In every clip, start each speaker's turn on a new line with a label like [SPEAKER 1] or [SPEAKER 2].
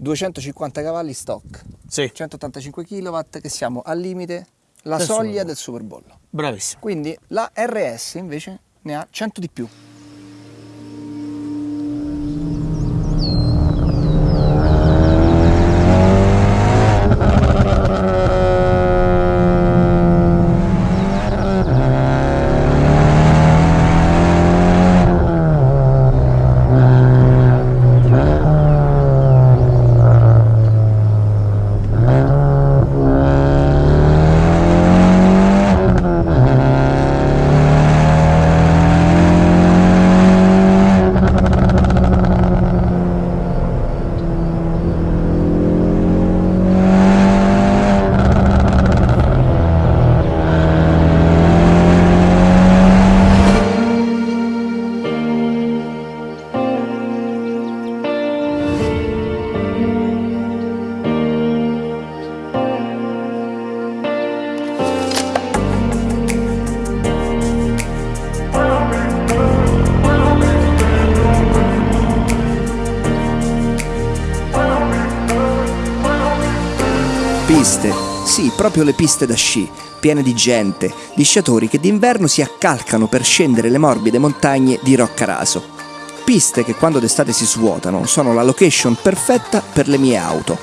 [SPEAKER 1] 250 cavalli stock,
[SPEAKER 2] Sì,
[SPEAKER 1] 185 kW che siamo al limite, la
[SPEAKER 2] Del
[SPEAKER 1] soglia
[SPEAKER 2] Superbollo.
[SPEAKER 1] del superbollo.
[SPEAKER 2] bravissimo.
[SPEAKER 1] Quindi la RS invece ne ha 100 di più. Piste, sì, proprio le piste da sci, piene di gente, di sciatori che d'inverno si accalcano per scendere le morbide montagne di Roccaraso. Piste che quando d'estate si svuotano sono la location perfetta per le mie auto.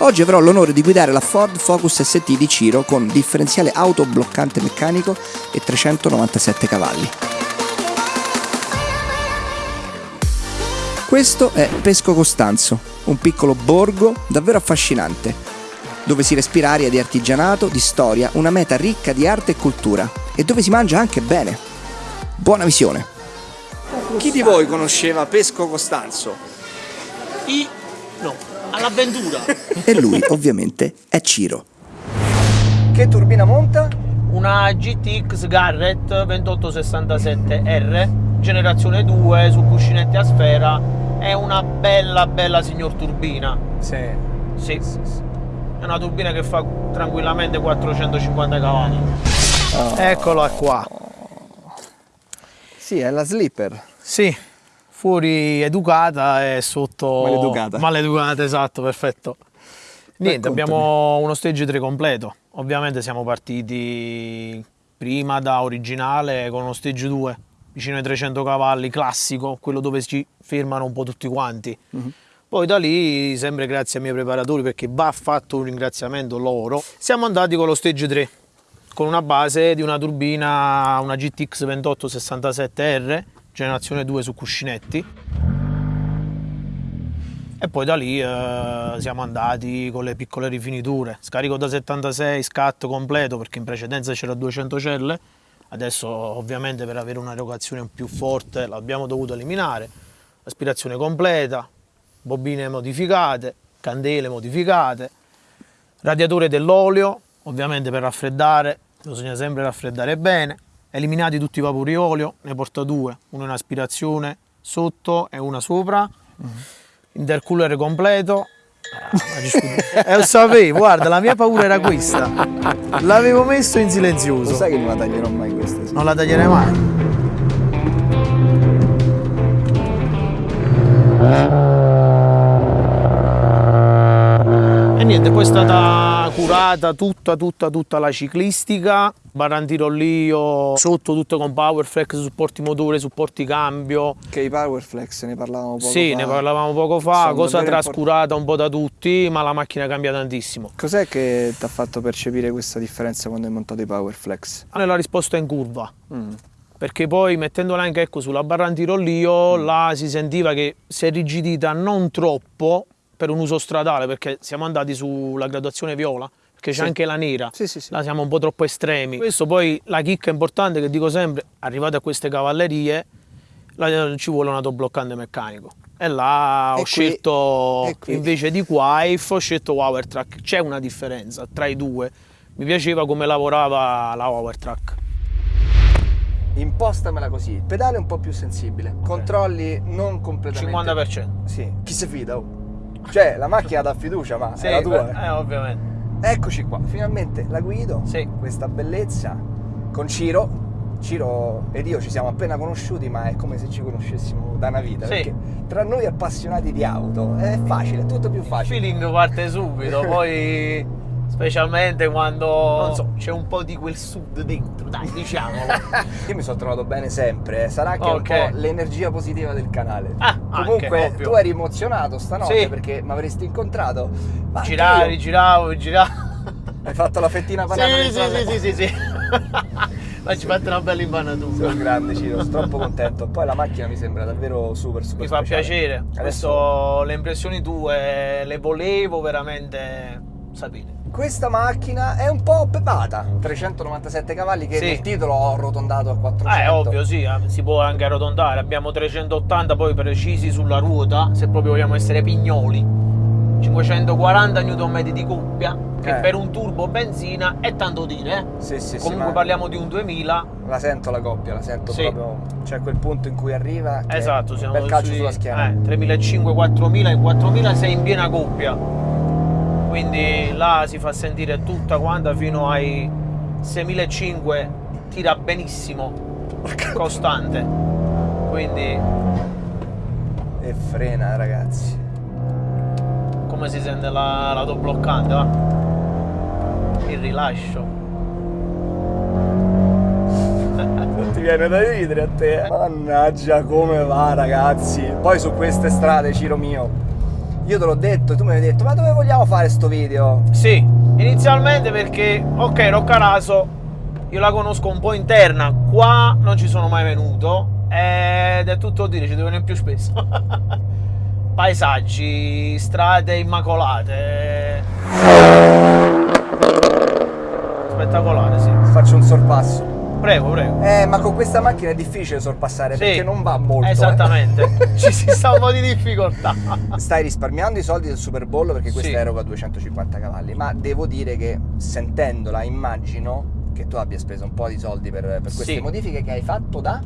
[SPEAKER 1] Oggi avrò l'onore di guidare la Ford Focus ST di Ciro con differenziale autobloccante meccanico e 397 cavalli. Questo è Pesco Costanzo, un piccolo borgo davvero affascinante, dove si respira aria di artigianato, di storia, una meta ricca di arte e cultura e dove si mangia anche bene. Buona visione! Chi di voi conosceva Pesco Costanzo?
[SPEAKER 2] I... no, all'avventura.
[SPEAKER 1] E lui ovviamente è Ciro. Che turbina monta?
[SPEAKER 2] Una GTX Garrett 2867R, generazione 2 su cuscinetti a sfera. È una bella bella signor turbina.
[SPEAKER 1] Sì.
[SPEAKER 2] Sì. È una turbina che fa tranquillamente 450 cavalli. Eccola qua.
[SPEAKER 1] Sì, è la slipper.
[SPEAKER 2] Sì, fuori educata e sotto...
[SPEAKER 1] Maleducata.
[SPEAKER 2] Maleducata, esatto, perfetto. Niente,
[SPEAKER 1] Raccontami.
[SPEAKER 2] abbiamo uno stage 3 completo. Ovviamente siamo partiti prima da originale con uno stage 2, vicino ai 300 cavalli, classico, quello dove si fermano un po' tutti quanti. Poi da lì, sempre grazie ai miei preparatori, perché va fatto un ringraziamento loro, siamo andati con lo stage 3, con una base di una turbina, una GTX 2867R, generazione 2 su cuscinetti. E poi da lì eh, siamo andati con le piccole rifiniture, scarico da 76, scatto completo perché in precedenza c'era 200 celle, adesso ovviamente per avere un'erogazione più forte l'abbiamo dovuto eliminare, aspirazione completa, bobine modificate, candele modificate, radiatore dell'olio, ovviamente per raffreddare, bisogna sempre raffreddare bene, eliminati tutti i vapori olio, ne porta due, uno in aspirazione sotto e una sopra, intercooler completo. Ah, discuto- Eh, lo sapevo, guarda, la mia paura era questa. L'avevo messo in
[SPEAKER 1] Lo
[SPEAKER 2] silenzioso.
[SPEAKER 1] sai che non la taglierò mai questa? sì.
[SPEAKER 2] Non la taglierei mai. Niente, poi è stata curata tutta, tutta, tutta la ciclistica, barantirollio sotto tutto con Powerflex, supporti motore, supporti cambio.
[SPEAKER 1] Che i Powerflex ne parlavamo poco
[SPEAKER 2] sì,
[SPEAKER 1] fa.
[SPEAKER 2] ne parlavamo poco fa,
[SPEAKER 1] Sono
[SPEAKER 2] cosa trascurata un po' da tutti, ma la macchina cambia tantissimo.
[SPEAKER 1] Cos'è che ti ha fatto percepire questa differenza quando hai montato i Powerflex?
[SPEAKER 2] Nella risposta in curva,
[SPEAKER 1] Mm.
[SPEAKER 2] perché poi mettendola anche ecco, sulla barra antirollio
[SPEAKER 1] Mm.
[SPEAKER 2] là si sentiva che si è rigidita non troppo per un uso stradale perché siamo andati sulla graduazione viola perché c'è
[SPEAKER 1] Sì.
[SPEAKER 2] anche la nera.
[SPEAKER 1] Sì, sì, sì.
[SPEAKER 2] là siamo un po' troppo estremi. Questo poi la chicca importante che dico sempre arrivate a queste cavallerie là ci vuole un autobloccante meccanico. E là
[SPEAKER 1] E
[SPEAKER 2] ho
[SPEAKER 1] qui-
[SPEAKER 2] scelto
[SPEAKER 1] qui-
[SPEAKER 2] invece di Quife ho scelto Powertrack c'è una differenza tra i due. Mi piaceva come lavorava la Powertrack
[SPEAKER 1] Impostamela così, il pedale è un po' più sensibile, controlli non completamente...
[SPEAKER 2] 50%
[SPEAKER 1] Sì, chi si fida? oh? Cioè, la macchina dà fiducia, ma è la tua. eh.
[SPEAKER 2] eh, ovviamente.
[SPEAKER 1] Eccoci qua, finalmente la guido,
[SPEAKER 2] Sì.
[SPEAKER 1] questa bellezza, con Ciro, Ciro ed io ci siamo appena conosciuti, ma è come se ci conoscessimo da una vita.
[SPEAKER 2] Sì.
[SPEAKER 1] Perché tra noi appassionati di auto è facile, è tutto più
[SPEAKER 2] Il
[SPEAKER 1] facile.
[SPEAKER 2] feeling parte subito, poi specialmente quando non so, c'è un po' di quel sud dentro, dai, diciamolo.
[SPEAKER 1] Io mi sono trovato bene sempre, eh. sarà che è
[SPEAKER 2] Ok.
[SPEAKER 1] un po' l'energia positiva del canale.
[SPEAKER 2] Ah,
[SPEAKER 1] Comunque
[SPEAKER 2] anche,
[SPEAKER 1] tu eri emozionato stanotte
[SPEAKER 2] Sì.
[SPEAKER 1] perché mi avresti incontrato. Ma
[SPEAKER 2] Giravi, giravo, giravo.
[SPEAKER 1] Hai fatto la fettina panata
[SPEAKER 2] Sì, sì, sì, sì, sì, sì. Ma ci fate una bella impanatura.
[SPEAKER 1] Sono grande Ciro, sono troppo contento. Poi la macchina mi sembra davvero super super
[SPEAKER 2] Mi fa
[SPEAKER 1] speciale.
[SPEAKER 2] piacere.
[SPEAKER 1] Adesso
[SPEAKER 2] Questo, le impressioni tue le volevo veramente sapere.
[SPEAKER 1] Questa macchina è un po' pepata, 397 cavalli che
[SPEAKER 2] Sì.
[SPEAKER 1] nel titolo ho arrotondato a 400.
[SPEAKER 2] Ah, è ovvio, sì, eh, si può anche arrotondare. Abbiamo 380 poi precisi sulla ruota, se proprio vogliamo essere pignoli. 540 Nm di coppia, che
[SPEAKER 1] Eh.
[SPEAKER 2] per un turbo benzina è tanto dire. eh.
[SPEAKER 1] Sì, sì, sì,
[SPEAKER 2] Comunque
[SPEAKER 1] ma
[SPEAKER 2] parliamo di un 2000.
[SPEAKER 1] la sento la coppia, la sento
[SPEAKER 2] Sì.
[SPEAKER 1] proprio. C'è quel punto in cui arriva.
[SPEAKER 2] Esatto, siamo
[SPEAKER 1] bel calcio
[SPEAKER 2] sui-
[SPEAKER 1] sulla schiena.
[SPEAKER 2] Eh, 3500-4000, in 4000 sei in piena coppia. Quindi là si fa sentire tutta quanta fino ai 6500 tira benissimo, costante. Quindi
[SPEAKER 1] E frena, ragazzi.
[SPEAKER 2] come si sente la- l'autobloccante, va? Il rilascio.
[SPEAKER 1] Non ti viene da ridere a te. Mannaggia come va ragazzi. Poi su queste strade, Ciro mio. Io te l'ho detto, tu mi hai detto, ma dove vogliamo fare sto video?
[SPEAKER 2] Sì, inizialmente perché, ok, Roccaraso, io la conosco un po' interna, qua non ci sono mai venuto ed è tutto dire, ci devo venire più spesso. Paesaggi, strade immacolate. Spettacolare, sì.
[SPEAKER 1] Faccio un sorpasso.
[SPEAKER 2] Prego, prego.
[SPEAKER 1] Eh, ma con questa macchina è difficile sorpassare
[SPEAKER 2] Sì,
[SPEAKER 1] perché non va molto. eh.
[SPEAKER 2] Esattamente, ci si sta un po' di difficoltà.
[SPEAKER 1] Stai risparmiando i soldi del Super Bowl perché questa
[SPEAKER 2] Sì.
[SPEAKER 1] eroga 250 cavalli, ma devo dire che sentendola immagino che tu abbia speso un po' di soldi per, per queste
[SPEAKER 2] Sì.
[SPEAKER 1] modifiche che hai fatto da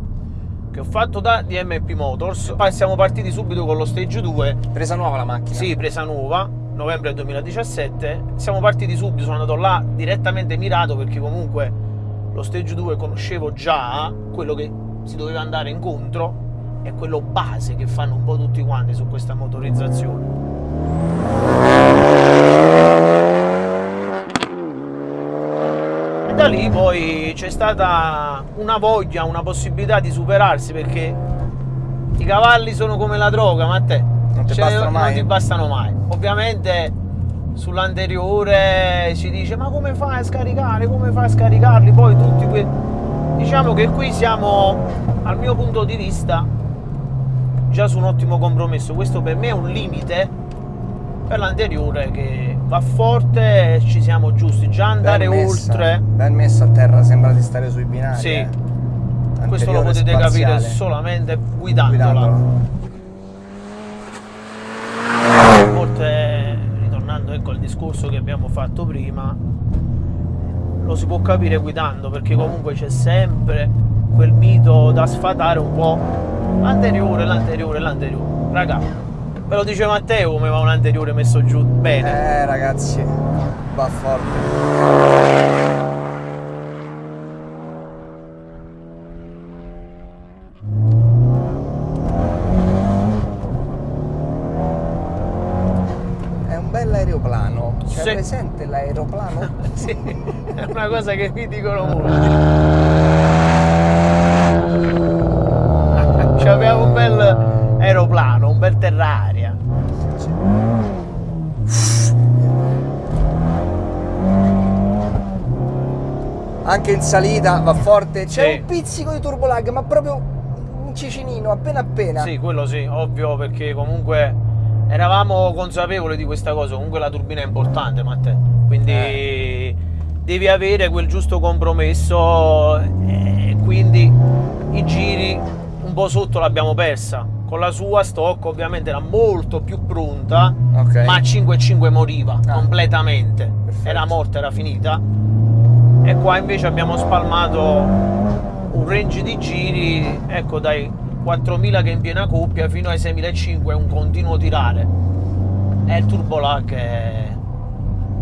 [SPEAKER 2] Che ho fatto da DMP Motors. Poi siamo partiti subito con lo stage 2
[SPEAKER 1] presa nuova la macchina.
[SPEAKER 2] Sì, presa nuova, novembre 2017. Siamo partiti subito, sono andato là direttamente mirato perché comunque lo stage 2 conoscevo già quello che si doveva andare incontro è quello base che fanno un po' tutti quanti su questa motorizzazione. E da lì poi c'è stata una voglia, una possibilità di superarsi perché i cavalli sono come la droga, ma a te
[SPEAKER 1] Non ti mai?
[SPEAKER 2] non ti bastano mai. Ovviamente sull'anteriore si dice ma come fai a scaricare, come fai a scaricarli? Poi tutti que... Diciamo che qui siamo, al mio punto di vista, già su un ottimo compromesso. Questo per me è un limite per l'anteriore che va forte, ci siamo giusti. Già andare
[SPEAKER 1] ben messa,
[SPEAKER 2] oltre,
[SPEAKER 1] Ben messa a terra, sembra di stare sui binari.
[SPEAKER 2] Sì.
[SPEAKER 1] eh.
[SPEAKER 2] questo lo potete capire
[SPEAKER 1] spaziale.
[SPEAKER 2] solamente guidandola.
[SPEAKER 1] Guidandolo.
[SPEAKER 2] A volte, ritornando ecco al discorso che abbiamo fatto prima, lo si può capire guidando perché comunque c'è sempre quel mito da sfatare un po' l'anteriore, l'anteriore, l'anteriore. Raga, ve lo dice Matteo come va un anteriore messo giù bene.
[SPEAKER 1] Eh ragazzi, va forte. È un bel aeroplano. C'è
[SPEAKER 2] Sì.
[SPEAKER 1] presente l'aeroplano?
[SPEAKER 2] Sì, è una cosa che mi dicono molti. C'aveva un bel aeroplano, un bel terraria.
[SPEAKER 1] Anche in salita va forte. C'è
[SPEAKER 2] Sì.
[SPEAKER 1] un pizzico di turbolag, ma proprio un cicinino, appena appena.
[SPEAKER 2] Sì, quello sì, ovvio, perché comunque eravamo consapevoli di questa cosa. Comunque la turbina è importante, Matteo. Quindi
[SPEAKER 1] Eh.
[SPEAKER 2] devi avere quel giusto compromesso e quindi i giri un po' sotto l'abbiamo persa. Con la sua stock ovviamente era molto più pronta,
[SPEAKER 1] Ok.
[SPEAKER 2] ma a 5,5 moriva
[SPEAKER 1] Ah.
[SPEAKER 2] completamente.
[SPEAKER 1] Perfetto.
[SPEAKER 2] Era morta, era finita. E qua invece abbiamo spalmato un range di giri, ecco dai 4000 che in piena coppia fino ai 6500 è un continuo tirare. E il turbo lag è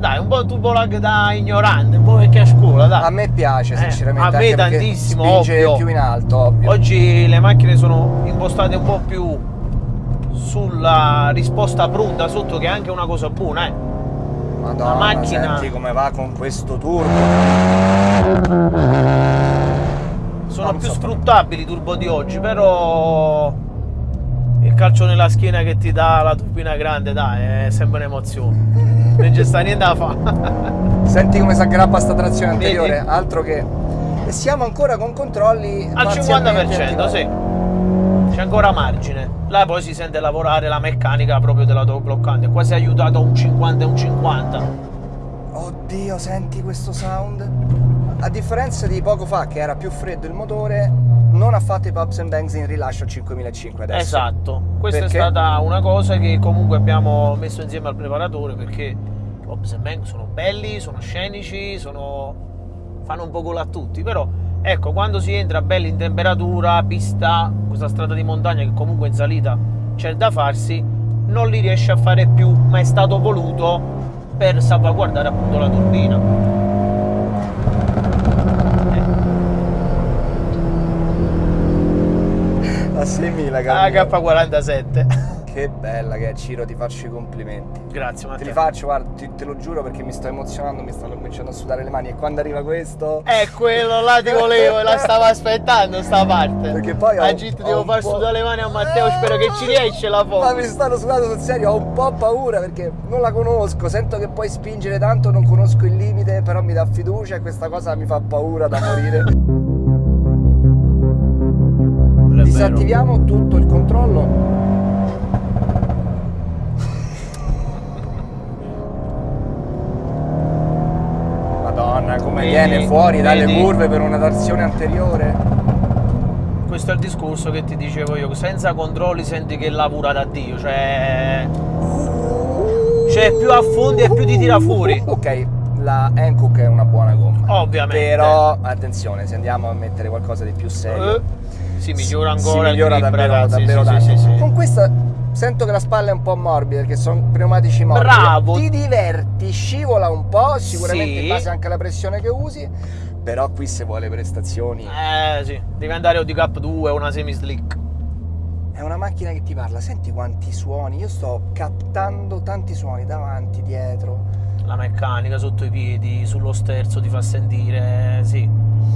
[SPEAKER 2] Dai, un po' turbo lag da ignorante, un po' vecchia scuola, dai.
[SPEAKER 1] A me piace,
[SPEAKER 2] Eh,
[SPEAKER 1] sinceramente.
[SPEAKER 2] a me
[SPEAKER 1] perché
[SPEAKER 2] tantissimo,
[SPEAKER 1] spinge
[SPEAKER 2] ovvio.
[SPEAKER 1] più in alto, ovvio.
[SPEAKER 2] Oggi le macchine sono impostate un po' più sulla risposta pronta sotto, che è anche una cosa buona, eh.
[SPEAKER 1] Madonna,
[SPEAKER 2] la macchina-
[SPEAKER 1] senti come va con questo turbo.
[SPEAKER 2] Sono più sfruttabili i turbo di oggi, però il calcio nella schiena che ti dà la turbina grande, dai, è sempre un'emozione. Non c'è sta niente da fare.
[SPEAKER 1] Senti come si aggrappa sta trazione
[SPEAKER 2] Vedi?
[SPEAKER 1] anteriore, altro che... E siamo ancora con controlli
[SPEAKER 2] Al
[SPEAKER 1] parzialmente
[SPEAKER 2] 50%,
[SPEAKER 1] attivati.
[SPEAKER 2] sì. C'è ancora margine. Là poi si sente lavorare la meccanica proprio dell'autobloccante. Qua si è aiutato un 50 e un 50.
[SPEAKER 1] Oddio, senti questo sound? A differenza di poco fa che era più freddo il motore, non ha fatto i pops and bangs in rilascio al 5005 adesso.
[SPEAKER 2] Esatto. Questa
[SPEAKER 1] Perché?
[SPEAKER 2] è stata una cosa che comunque abbiamo messo insieme al preparatore perché i Pops and Bang sono belli, sono scenici, sono... fanno un po' gol a tutti, però ecco, quando si entra belli in temperatura, pista, questa strada di montagna che comunque in salita c'è da farsi, non li riesce a fare più, ma è stato voluto per salvaguardare appunto la turbina.
[SPEAKER 1] 6000,
[SPEAKER 2] La
[SPEAKER 1] caro.
[SPEAKER 2] K47.
[SPEAKER 1] Che bella che è Ciro, ti faccio i complimenti.
[SPEAKER 2] Grazie
[SPEAKER 1] Te li
[SPEAKER 2] Matteo.
[SPEAKER 1] faccio, guarda, ti- te lo giuro perché mi sto emozionando, mi stanno cominciando a sudare le mani e quando arriva questo...
[SPEAKER 2] È quello là ti volevo, la stavo aspettando sta parte.
[SPEAKER 1] Perché poi ho-
[SPEAKER 2] A Git
[SPEAKER 1] ho
[SPEAKER 2] devo far sudare le mani a Matteo, spero che ci riesce la
[SPEAKER 1] Ma mi
[SPEAKER 2] foto.
[SPEAKER 1] stanno sudando sul serio, ho un po' paura perché non la conosco, sento che puoi spingere tanto, non conosco il limite, però mi dà fiducia e questa cosa mi fa paura da morire. Disattiviamo tutto il controllo. Madonna, come
[SPEAKER 2] Vedi?
[SPEAKER 1] viene fuori dalle
[SPEAKER 2] Vedi?
[SPEAKER 1] curve per una trazione anteriore.
[SPEAKER 2] Questo è il discorso che ti dicevo io, senza controlli senti che lavora da Dio, cioè... Cioè più affondi e più ti tira fuori.
[SPEAKER 1] Ok, la Hankook è una buona gomma.
[SPEAKER 2] Ovviamente.
[SPEAKER 1] Però attenzione, se andiamo a mettere qualcosa di più serio,
[SPEAKER 2] Eh, si migliora
[SPEAKER 1] si
[SPEAKER 2] ancora
[SPEAKER 1] migliora
[SPEAKER 2] il grip,
[SPEAKER 1] davvero,
[SPEAKER 2] ragazzi,
[SPEAKER 1] davvero
[SPEAKER 2] sì,
[SPEAKER 1] tanto.
[SPEAKER 2] sì, sì, sì.
[SPEAKER 1] Con questa sento che la spalla è un po' morbida perché sono pneumatici morbidi.
[SPEAKER 2] Bravo.
[SPEAKER 1] Ti diverti, scivola un po', sicuramente
[SPEAKER 2] Sì.
[SPEAKER 1] in base anche alla pressione che usi, però qui se vuole prestazioni
[SPEAKER 2] Eh sì, devi andare o di Cap 2 o una semi slick.
[SPEAKER 1] è una macchina che ti parla, senti quanti suoni, io sto captando tanti suoni davanti, dietro.
[SPEAKER 2] La meccanica sotto i piedi, sullo sterzo ti fa sentire, sì.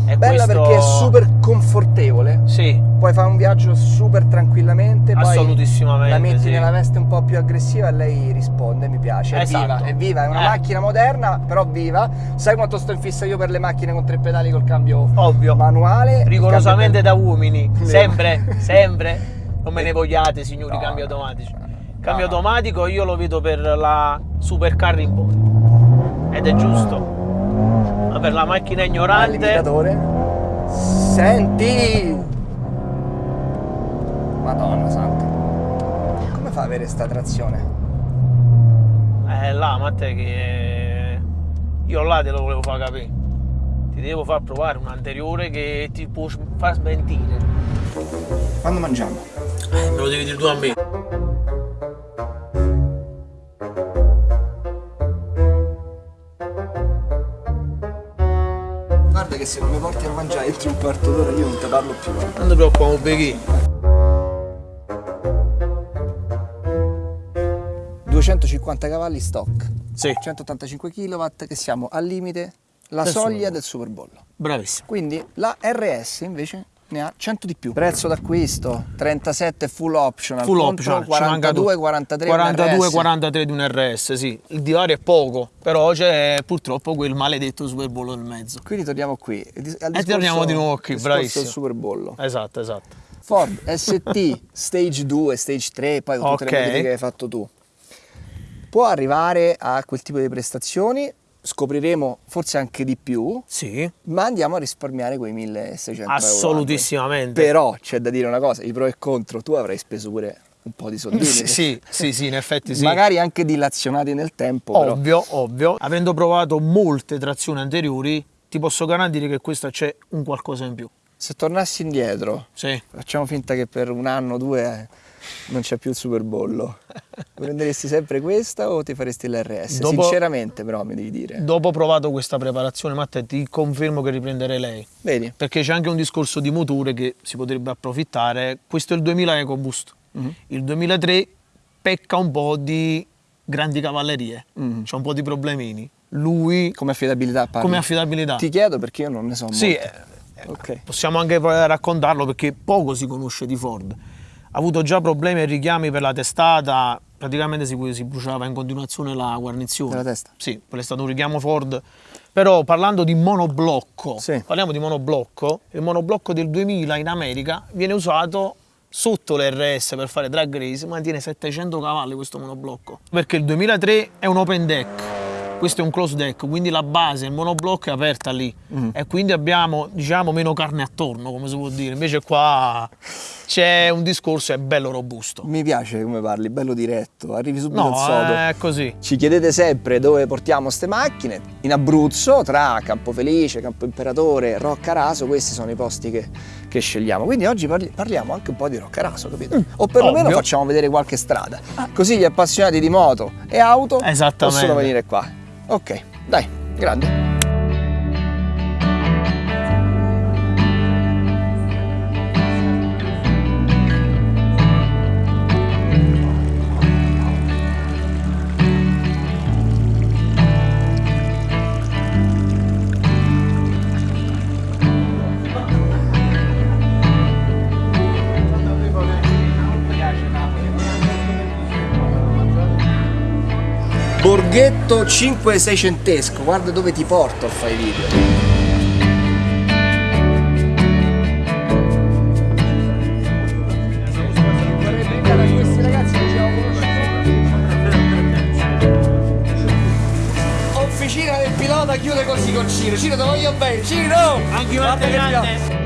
[SPEAKER 2] E
[SPEAKER 1] Bella
[SPEAKER 2] questo-
[SPEAKER 1] perché è super confortevole.
[SPEAKER 2] Sì,
[SPEAKER 1] Puoi fare un viaggio super tranquillamente, poi
[SPEAKER 2] assolutissimamente.
[SPEAKER 1] la metti
[SPEAKER 2] sì.
[SPEAKER 1] nella veste un po' più aggressiva e lei risponde, mi piace, è
[SPEAKER 2] Esatto.
[SPEAKER 1] viva, è viva, è una
[SPEAKER 2] Eh.
[SPEAKER 1] macchina moderna, però viva. Sai quanto sto in fissa io per le macchine con tre pedali col cambio
[SPEAKER 2] Ovvio.
[SPEAKER 1] manuale?
[SPEAKER 2] Rigorosamente
[SPEAKER 1] cambio-
[SPEAKER 2] da uomini,
[SPEAKER 1] Le-
[SPEAKER 2] sempre, sempre. Non me ne vogliate, signori,
[SPEAKER 1] No,
[SPEAKER 2] cambi
[SPEAKER 1] no,
[SPEAKER 2] automatici.
[SPEAKER 1] no.
[SPEAKER 2] Cambio automatico io lo vedo per la supercar in poi. Ed è giusto. Ma per la macchina ignorante.
[SPEAKER 1] Senti! Madonna santa. Come fa ad avere sta trazione?
[SPEAKER 2] è là, Matteo, che io là te lo volevo far capire. Ti devo far provare un anteriore che ti può far smentire.
[SPEAKER 1] Quando mangiamo?
[SPEAKER 2] Eh, me lo devi dire tu a me.
[SPEAKER 1] Che se non mi porti a mangiare entro un quarto d'ora io non ti parlo più.
[SPEAKER 2] Non ti preoccupare, Beghi.
[SPEAKER 1] 250 cavalli stock,
[SPEAKER 2] Sì,
[SPEAKER 1] 185 kW che siamo al limite, la
[SPEAKER 2] Del
[SPEAKER 1] soglia
[SPEAKER 2] Superbollo.
[SPEAKER 1] del superbollo.
[SPEAKER 2] bravissimo.
[SPEAKER 1] Quindi la RS invece ne ha 100 di più. Prezzo d'acquisto 37 full optional,
[SPEAKER 2] Full option, ci manca
[SPEAKER 1] 42
[SPEAKER 2] tu.
[SPEAKER 1] 43
[SPEAKER 2] 42
[SPEAKER 1] RS.
[SPEAKER 2] 43 di un RS, sì. Il divario è poco, però c'è purtroppo quel maledetto Super Bowl nel mezzo.
[SPEAKER 1] Quindi torniamo qui. E dis- al
[SPEAKER 2] E torniamo di nuovo qui,
[SPEAKER 1] discorso
[SPEAKER 2] bravissimo.
[SPEAKER 1] del superbollo.
[SPEAKER 2] Esatto, esatto.
[SPEAKER 1] Ford ST Stage 2, Stage 3, poi con tutte
[SPEAKER 2] Ok.
[SPEAKER 1] le che hai fatto tu. Può arrivare a quel tipo di prestazioni, scopriremo forse anche di più,
[SPEAKER 2] Sì,
[SPEAKER 1] ma andiamo a risparmiare quei 1600 euro.
[SPEAKER 2] assolutissimamente.
[SPEAKER 1] Però c'è da dire una cosa, i pro e contro, tu avrai speso pure un po' di soldini.
[SPEAKER 2] Sì, sì, sì, sì, in effetti sì.
[SPEAKER 1] Magari anche dilazionati nel tempo, però.
[SPEAKER 2] Ovvio, ovvio. Avendo provato molte trazioni anteriori, ti posso garantire che questa c'è un qualcosa in più.
[SPEAKER 1] Se tornassi indietro,
[SPEAKER 2] Sì.
[SPEAKER 1] facciamo finta che per un anno o due non c'è più il superbollo. Prenderesti sempre questa o ti faresti l'RS?
[SPEAKER 2] Dopo-
[SPEAKER 1] Sinceramente però mi devi dire.
[SPEAKER 2] Dopo provato questa preparazione, Matteo, ti confermo che riprenderei lei.
[SPEAKER 1] Vedi?
[SPEAKER 2] Perché c'è anche un discorso di motore che si potrebbe approfittare. Questo è il 2000 EcoBoost.
[SPEAKER 1] Mhm.
[SPEAKER 2] Il 2003 pecca un po' di grandi cavallerie,
[SPEAKER 1] Mhm.
[SPEAKER 2] c'è un po' di problemini. Lui,
[SPEAKER 1] Come affidabilità parli?
[SPEAKER 2] come affidabilità,
[SPEAKER 1] Ti chiedo perché io non ne so
[SPEAKER 2] sì,
[SPEAKER 1] molte.
[SPEAKER 2] eh,
[SPEAKER 1] Ok.
[SPEAKER 2] possiamo anche raccontarlo perché poco si conosce di Ford. Ha avuto già problemi e richiami per la testata, praticamente si, si bruciava in continuazione la guarnizione.
[SPEAKER 1] Della testa?
[SPEAKER 2] Sì, quello è stato un richiamo Ford. Però parlando di monoblocco,
[SPEAKER 1] Sì.
[SPEAKER 2] parliamo di monoblocco, il monoblocco del 2000 in America viene usato sotto l'RS per fare drag race, mantiene 700 cavalli questo monoblocco. Perché il 2003 è un open deck, questo è un close deck, quindi la base, il monoblocco è aperta lì
[SPEAKER 1] Mm.
[SPEAKER 2] e quindi abbiamo diciamo meno carne attorno, come si può dire. Invece qua c'è un discorso, è bello robusto.
[SPEAKER 1] Mi piace come parli, bello diretto, arrivi subito
[SPEAKER 2] No,
[SPEAKER 1] al sodo.
[SPEAKER 2] è così.
[SPEAKER 1] Ci chiedete sempre dove portiamo ste macchine. In Abruzzo, tra Campo Felice, Campo Imperatore, Roccaraso, questi sono i posti che, che scegliamo. Quindi oggi parli- parliamo anche un po' di Roccaraso, capito? o perlomeno
[SPEAKER 2] ovvio.
[SPEAKER 1] facciamo vedere qualche strada. Così gli appassionati di moto e auto possono venire qua. Ok, dai, grande. Borghetto 5-6 centesco, guarda dove ti porto a fare i video. Officina del pilota chiude così con Ciro. Ciro, te voglio bene. Ciro!
[SPEAKER 2] Anche
[SPEAKER 1] Guarda che
[SPEAKER 2] grande.